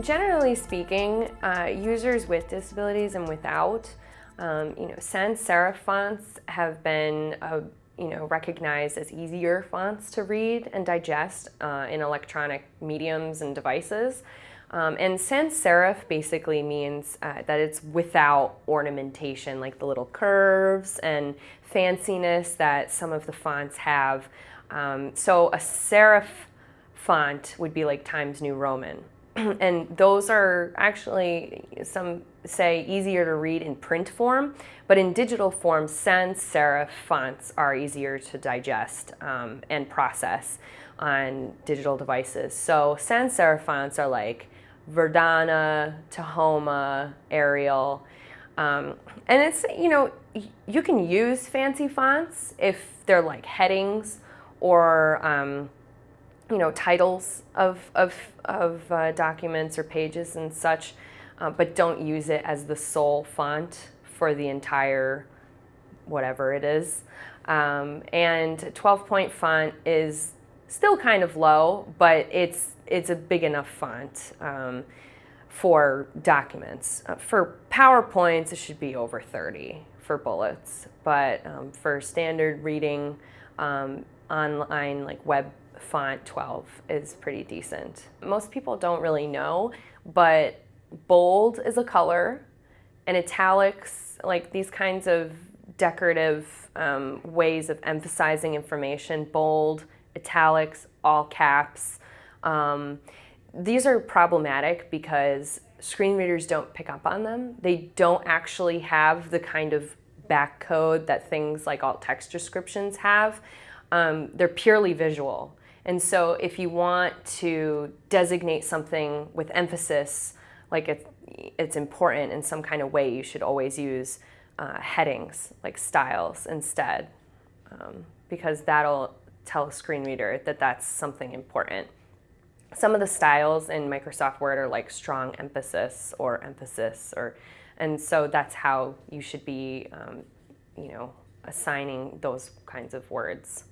Generally speaking, uh, users with disabilities and without, um, you know, sans serif fonts have been uh, you know, recognized as easier fonts to read and digest uh, in electronic mediums and devices. Um, and sans serif basically means uh, that it's without ornamentation, like the little curves and fanciness that some of the fonts have. Um, so a serif font would be like Times New Roman. and those are actually, some say, easier to read in print form, but in digital form, sans serif fonts are easier to digest um, and process on digital devices. So sans serif fonts are like Verdana, Tahoma, Arial. Um, and it's, you know, you can use fancy fonts if they're like headings or, um, you know, titles of, of, of uh, documents or pages and such, uh, but don't use it as the sole font for the entire whatever it is. Um, and 12 point font is still kind of low, but it's it's a big enough font um, for documents. Uh, for PowerPoints, it should be over 30 for bullets, but um, for standard reading um, online, like web font 12 is pretty decent. Most people don't really know, but bold is a color and italics, like these kinds of decorative um, ways of emphasizing information, bold, italics, all caps, um, these are problematic because screen readers don't pick up on them. They don't actually have the kind of back code that things like alt text descriptions have. Um, they're purely visual. And so if you want to designate something with emphasis, like it's, it's important in some kind of way, you should always use uh, headings, like styles instead, um, because that'll tell a screen reader that that's something important some of the styles in Microsoft Word are like strong emphasis or emphasis or and so that's how you should be um, you know assigning those kinds of words.